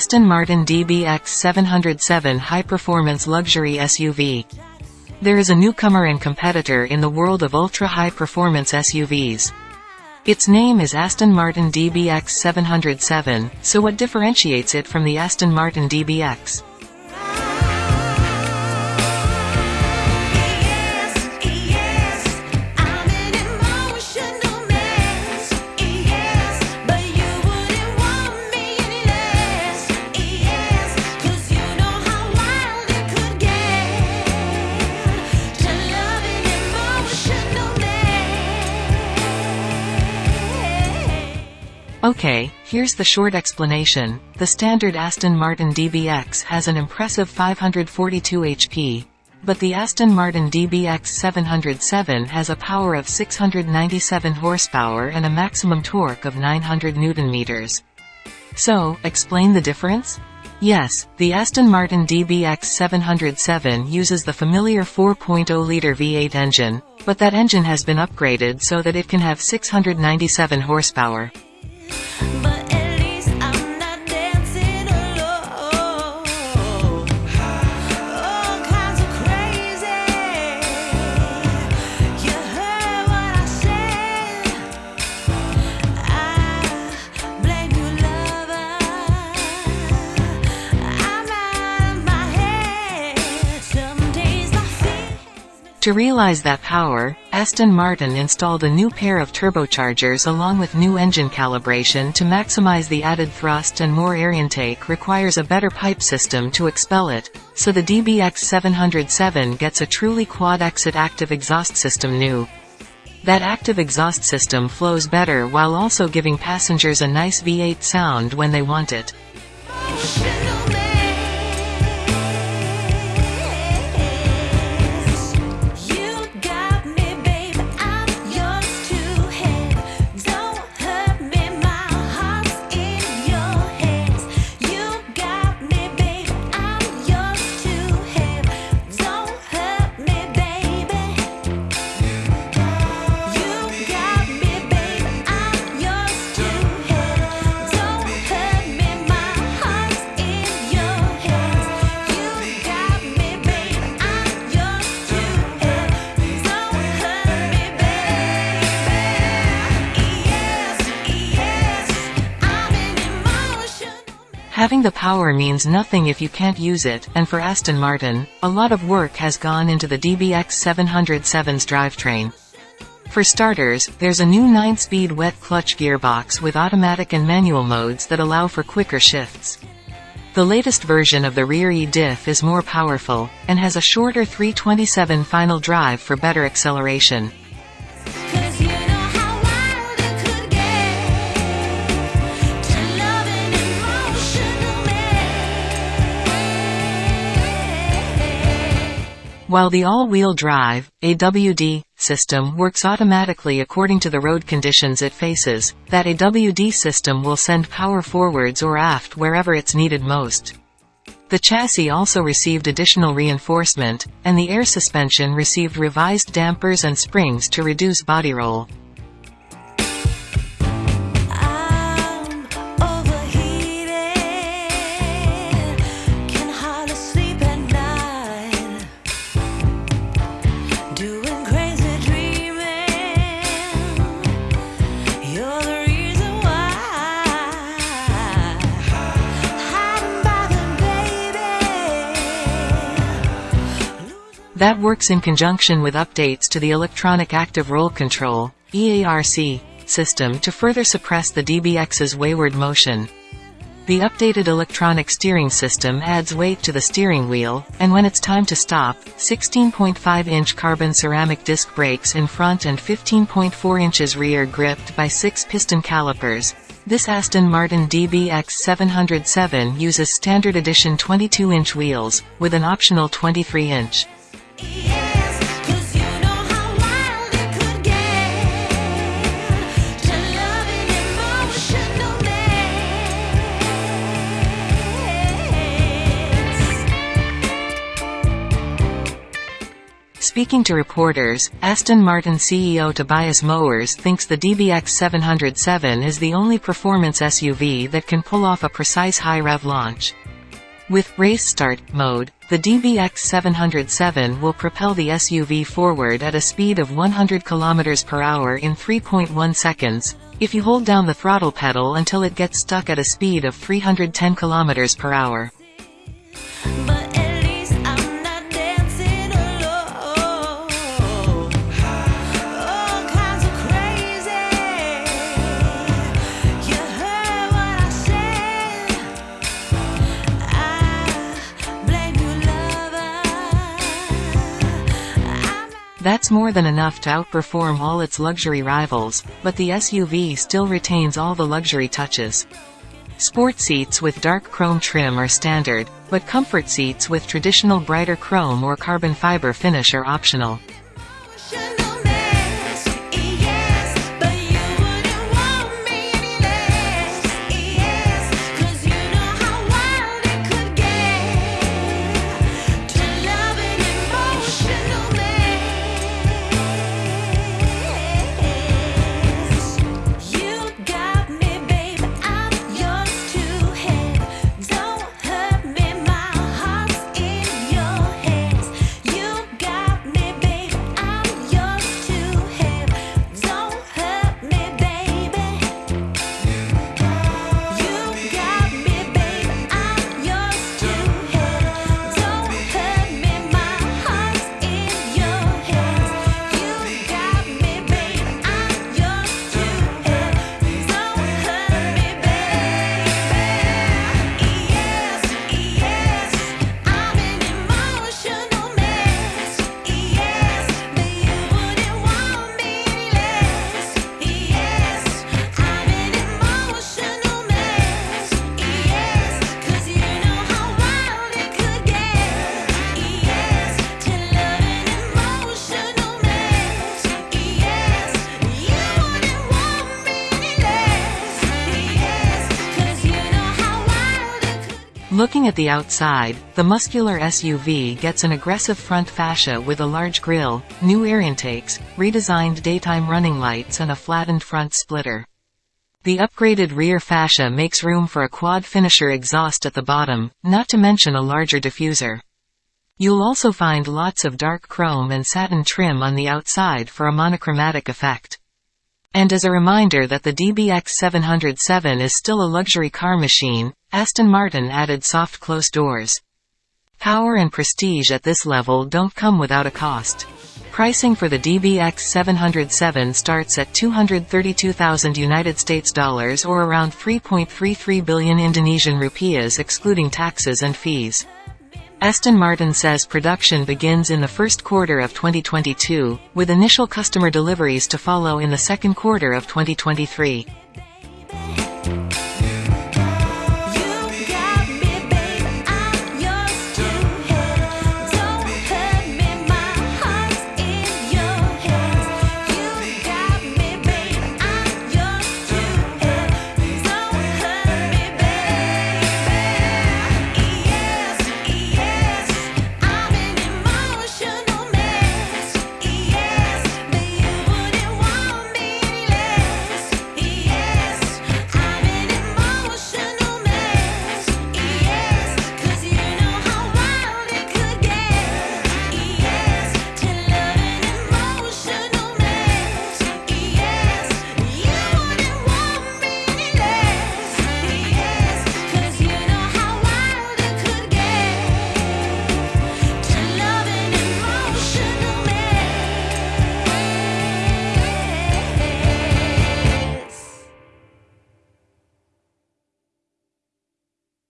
Aston Martin DBX 707 high-performance luxury SUV. There is a newcomer and competitor in the world of ultra-high performance SUVs. Its name is Aston Martin DBX 707, so what differentiates it from the Aston Martin DBX? Okay, here's the short explanation. The standard Aston Martin DBX has an impressive 542 HP, but the Aston Martin DBX 707 has a power of 697 horsepower and a maximum torque of 900 Nm. So, explain the difference? Yes, the Aston Martin DBX 707 uses the familiar 4.0-litre V8 engine, but that engine has been upgraded so that it can have 697 horsepower. To realize that power, Aston Martin installed a new pair of turbochargers along with new engine calibration to maximize the added thrust and more air intake requires a better pipe system to expel it, so the DBX 707 gets a truly quad-exit active exhaust system new. That active exhaust system flows better while also giving passengers a nice V8 sound when they want it. Having the power means nothing if you can't use it, and for Aston Martin, a lot of work has gone into the DBX 707's drivetrain. For starters, there's a new 9-speed wet clutch gearbox with automatic and manual modes that allow for quicker shifts. The latest version of the rear E-diff is more powerful, and has a shorter 327 final drive for better acceleration. While the all-wheel drive, AWD, system works automatically according to the road conditions it faces, that AWD system will send power forwards or aft wherever it's needed most. The chassis also received additional reinforcement, and the air suspension received revised dampers and springs to reduce body roll. That works in conjunction with updates to the Electronic Active Roll Control EARC, system to further suppress the DBX's wayward motion. The updated electronic steering system adds weight to the steering wheel, and when it's time to stop, 16.5-inch carbon ceramic disc brakes in front and 15.4 inches rear gripped by six piston calipers. This Aston Martin DBX 707 uses standard edition 22-inch wheels, with an optional 23-inch. Speaking to reporters, Aston Martin CEO Tobias Moers thinks the DBX 707 is the only performance SUV that can pull off a precise high-rev launch. With Race Start mode, the DBX 707 will propel the SUV forward at a speed of 100 km per hour in 3.1 seconds, if you hold down the throttle pedal until it gets stuck at a speed of 310 km per hour. That's more than enough to outperform all its luxury rivals, but the SUV still retains all the luxury touches. Sport seats with dark chrome trim are standard, but comfort seats with traditional brighter chrome or carbon fiber finish are optional. Looking at the outside, the muscular SUV gets an aggressive front fascia with a large grille, new air intakes, redesigned daytime running lights and a flattened front splitter. The upgraded rear fascia makes room for a quad finisher exhaust at the bottom, not to mention a larger diffuser. You'll also find lots of dark chrome and satin trim on the outside for a monochromatic effect. And as a reminder that the DBX 707 is still a luxury car machine, Aston Martin added soft close doors. Power and prestige at this level don't come without a cost. Pricing for the DBX 707 starts at 232,000 United States dollars or around 3.33 billion Indonesian rupiahs excluding taxes and fees. Aston Martin says production begins in the first quarter of 2022, with initial customer deliveries to follow in the second quarter of 2023.